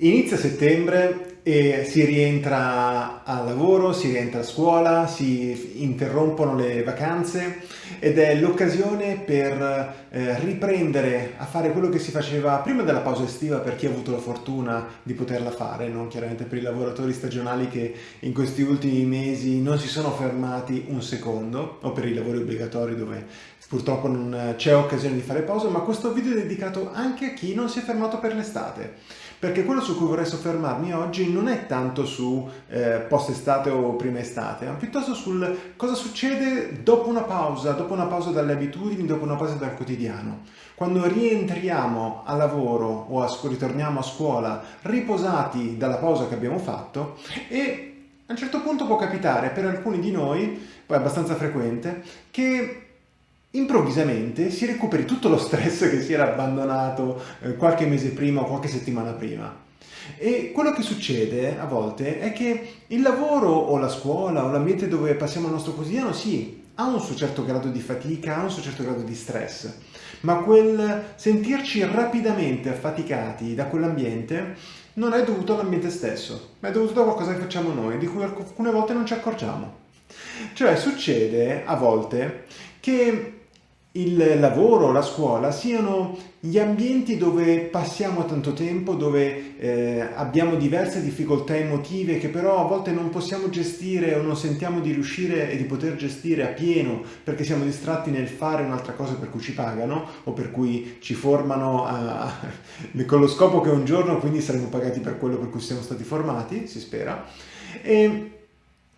Inizia settembre e si rientra al lavoro, si rientra a scuola, si interrompono le vacanze ed è l'occasione per eh, riprendere a fare quello che si faceva prima della pausa estiva per chi ha avuto la fortuna di poterla fare, non chiaramente per i lavoratori stagionali che in questi ultimi mesi non si sono fermati un secondo o per i lavori obbligatori dove purtroppo non c'è occasione di fare pausa, ma questo video è dedicato anche a chi non si è fermato per l'estate perché quello su cui vorrei soffermarmi oggi non è tanto su eh, post estate o prima estate, ma piuttosto sul cosa succede dopo una pausa, dopo una pausa dalle abitudini, dopo una pausa dal quotidiano. Quando rientriamo a lavoro o a, ritorniamo a scuola riposati dalla pausa che abbiamo fatto e a un certo punto può capitare per alcuni di noi, poi abbastanza frequente, che improvvisamente si recuperi tutto lo stress che si era abbandonato eh, qualche mese prima o qualche settimana prima. E quello che succede a volte è che il lavoro o la scuola o l'ambiente dove passiamo il nostro quotidiano sì, ha un suo certo grado di fatica, ha un suo certo grado di stress, ma quel sentirci rapidamente affaticati da quell'ambiente non è dovuto all'ambiente stesso, ma è dovuto a qualcosa che facciamo noi, di cui alcune volte non ci accorgiamo. Cioè succede a volte che il lavoro, la scuola siano gli ambienti dove passiamo tanto tempo, dove eh, abbiamo diverse difficoltà emotive che però a volte non possiamo gestire o non sentiamo di riuscire e di poter gestire a pieno perché siamo distratti nel fare un'altra cosa per cui ci pagano o per cui ci formano a, con lo scopo che un giorno quindi saremo pagati per quello per cui siamo stati formati, si spera. E,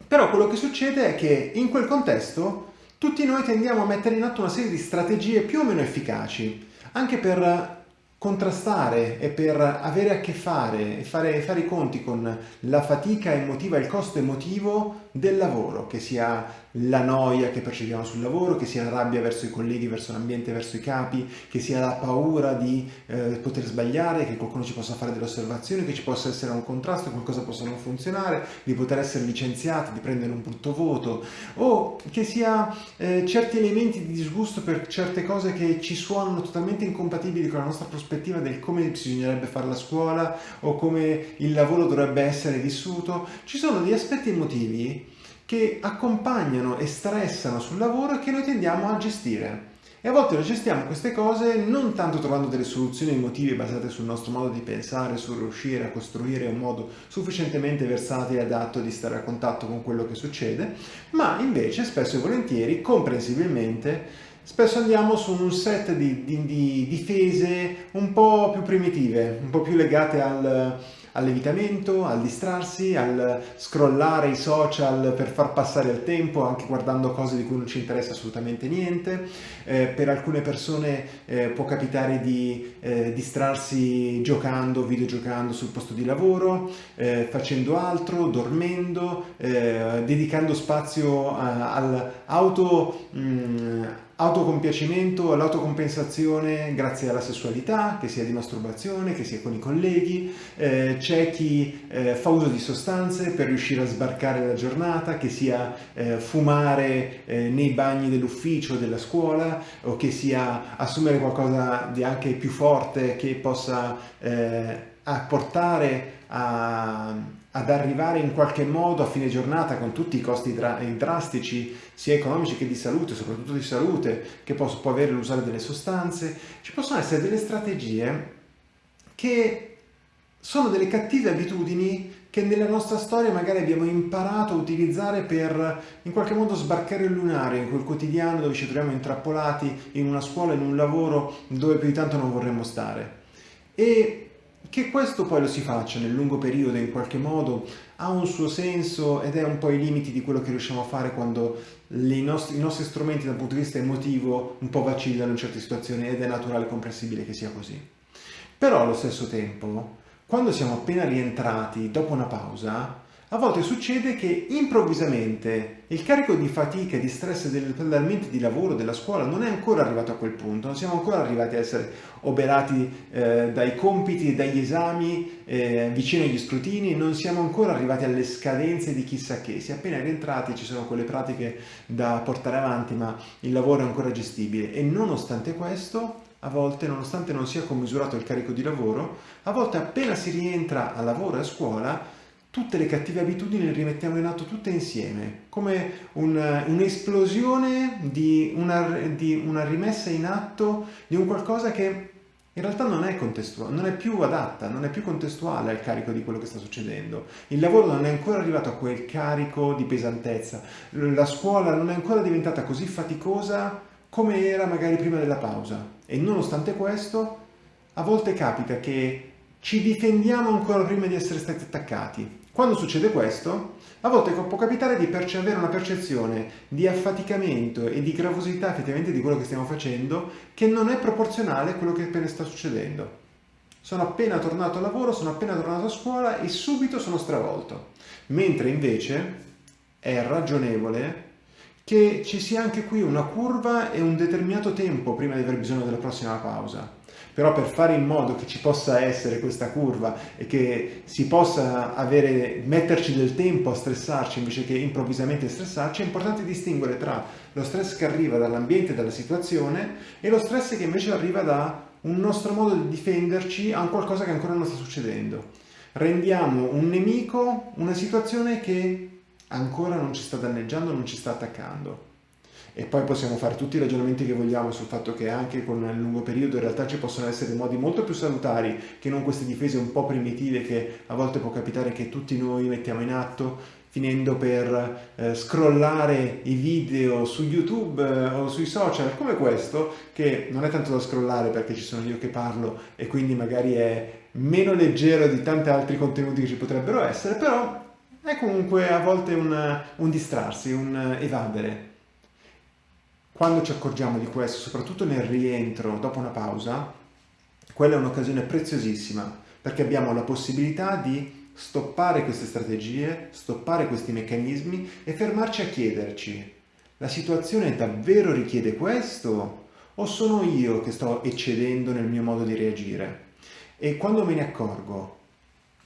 però quello che succede è che in quel contesto tutti noi tendiamo a mettere in atto una serie di strategie più o meno efficaci, anche per contrastare e per avere a che fare e fare, fare, i conti con la fatica emotiva il costo emotivo del lavoro, che sia la noia che percepiamo sul lavoro, che sia la rabbia verso i colleghi, verso l'ambiente, verso i capi, che sia la paura di eh, poter sbagliare, che qualcuno ci possa fare delle osservazioni, che ci possa essere un contrasto, che qualcosa possa non funzionare, di poter essere licenziati, di prendere un brutto voto, o che sia eh, certi elementi di disgusto per certe cose che ci suonano totalmente incompatibili con la nostra prospettiva del come bisognerebbe fare la scuola o come il lavoro dovrebbe essere vissuto. Ci sono degli aspetti emotivi che accompagnano e stressano sul lavoro e che noi tendiamo a gestire. E a volte lo gestiamo queste cose non tanto trovando delle soluzioni emotive basate sul nostro modo di pensare, sul riuscire a costruire un modo sufficientemente versatile e adatto di stare a contatto con quello che succede, ma invece spesso e volentieri, comprensibilmente, spesso andiamo su un set di, di, di difese un po' più primitive, un po' più legate al all'evitamento, al distrarsi, al scrollare i social per far passare il tempo anche guardando cose di cui non ci interessa assolutamente niente. Eh, per alcune persone eh, può capitare di eh, distrarsi giocando, videogiocando sul posto di lavoro, eh, facendo altro, dormendo, eh, dedicando spazio all'auto mm, autocompiacimento, all'autocompensazione grazie alla sessualità, che sia di masturbazione, che sia con i colleghi, eh, c'è chi eh, fa uso di sostanze per riuscire a sbarcare la giornata, che sia eh, fumare eh, nei bagni dell'ufficio, della scuola, o che sia assumere qualcosa di anche più forte che possa eh, portare a, ad arrivare in qualche modo a fine giornata con tutti i costi dra drastici sia economici che di salute, soprattutto di salute, che può, può avere l'usare delle sostanze, ci possono essere delle strategie che sono delle cattive abitudini che nella nostra storia magari abbiamo imparato a utilizzare per in qualche modo sbarcare il lunario in quel quotidiano dove ci troviamo intrappolati in una scuola, in un lavoro dove più di tanto non vorremmo stare. E che questo poi lo si faccia nel lungo periodo in qualche modo ha un suo senso ed è un po' i limiti di quello che riusciamo a fare quando nostri, i nostri strumenti dal punto di vista emotivo un po' vacillano in certe situazioni ed è naturale e comprensibile che sia così. Però allo stesso tempo, quando siamo appena rientrati dopo una pausa, a volte succede che improvvisamente il carico di fatica di stress dell'ambiente di lavoro, della scuola, non è ancora arrivato a quel punto, non siamo ancora arrivati a essere oberati eh, dai compiti dagli esami eh, vicino agli scrutini, non siamo ancora arrivati alle scadenze di chissà che, si è appena rientrati, ci sono quelle pratiche da portare avanti, ma il lavoro è ancora gestibile. E nonostante questo a volte, nonostante non sia commisurato il carico di lavoro, a volte appena si rientra a lavoro e a scuola, tutte le cattive abitudini le rimettiamo in atto tutte insieme, come un, un'esplosione di una, di una rimessa in atto di un qualcosa che in realtà non è contestuale, non è più adatta, non è più contestuale al carico di quello che sta succedendo. Il lavoro non è ancora arrivato a quel carico di pesantezza, la scuola non è ancora diventata così faticosa come era magari prima della pausa. E nonostante questo, a volte capita che ci difendiamo ancora prima di essere stati attaccati. Quando succede questo, a volte può capitare di avere una percezione di affaticamento e di gravosità effettivamente di quello che stiamo facendo che non è proporzionale a quello che appena sta succedendo. Sono appena tornato a lavoro, sono appena tornato a scuola e subito sono stravolto. Mentre invece è ragionevole che ci sia anche qui una curva e un determinato tempo prima di aver bisogno della prossima pausa. Però per fare in modo che ci possa essere questa curva e che si possa avere, metterci del tempo a stressarci invece che improvvisamente stressarci, è importante distinguere tra lo stress che arriva dall'ambiente, dalla situazione e lo stress che invece arriva da un nostro modo di difenderci a un qualcosa che ancora non sta succedendo. Rendiamo un nemico una situazione che ancora non ci sta danneggiando, non ci sta attaccando. E poi possiamo fare tutti i ragionamenti che vogliamo sul fatto che anche con il lungo periodo in realtà ci possono essere modi molto più salutari che non queste difese un po' primitive che a volte può capitare che tutti noi mettiamo in atto finendo per eh, scrollare i video su YouTube eh, o sui social come questo, che non è tanto da scrollare perché ci sono io che parlo e quindi magari è meno leggero di tanti altri contenuti che ci potrebbero essere, però è comunque a volte un, un distrarsi, un evadere. Quando ci accorgiamo di questo, soprattutto nel rientro dopo una pausa, quella è un'occasione preziosissima perché abbiamo la possibilità di stoppare queste strategie, stoppare questi meccanismi e fermarci a chiederci la situazione davvero richiede questo o sono io che sto eccedendo nel mio modo di reagire? E quando me ne accorgo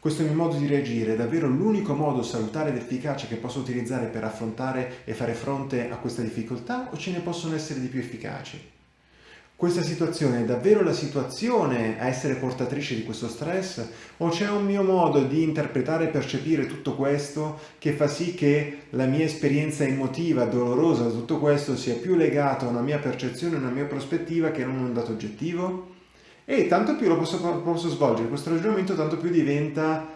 questo mio modo di reagire è davvero l'unico modo salutare ed efficace che posso utilizzare per affrontare e fare fronte a questa difficoltà o ce ne possono essere di più efficaci? Questa situazione è davvero la situazione a essere portatrice di questo stress o c'è un mio modo di interpretare e percepire tutto questo che fa sì che la mia esperienza emotiva, dolorosa, tutto questo sia più legato a una mia percezione, a una mia prospettiva che non a un dato oggettivo? E tanto più lo posso, posso svolgere questo ragionamento, tanto più diventa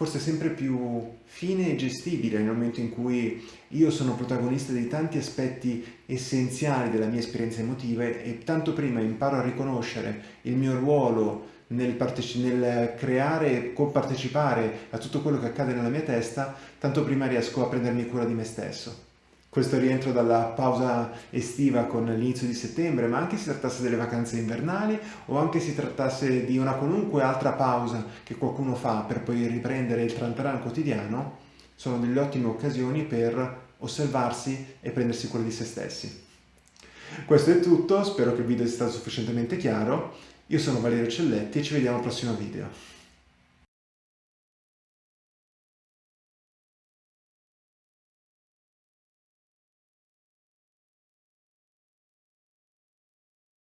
forse sempre più fine e gestibile nel momento in cui io sono protagonista di tanti aspetti essenziali della mia esperienza emotiva e tanto prima imparo a riconoscere il mio ruolo nel, nel creare e compartecipare a tutto quello che accade nella mia testa, tanto prima riesco a prendermi cura di me stesso questo rientro dalla pausa estiva con l'inizio di settembre, ma anche si trattasse delle vacanze invernali o anche si trattasse di una qualunque altra pausa che qualcuno fa per poi riprendere il trantaran quotidiano, sono delle ottime occasioni per osservarsi e prendersi cura di se stessi. Questo è tutto, spero che il video sia stato sufficientemente chiaro. Io sono Valerio Celletti e ci vediamo al prossimo video.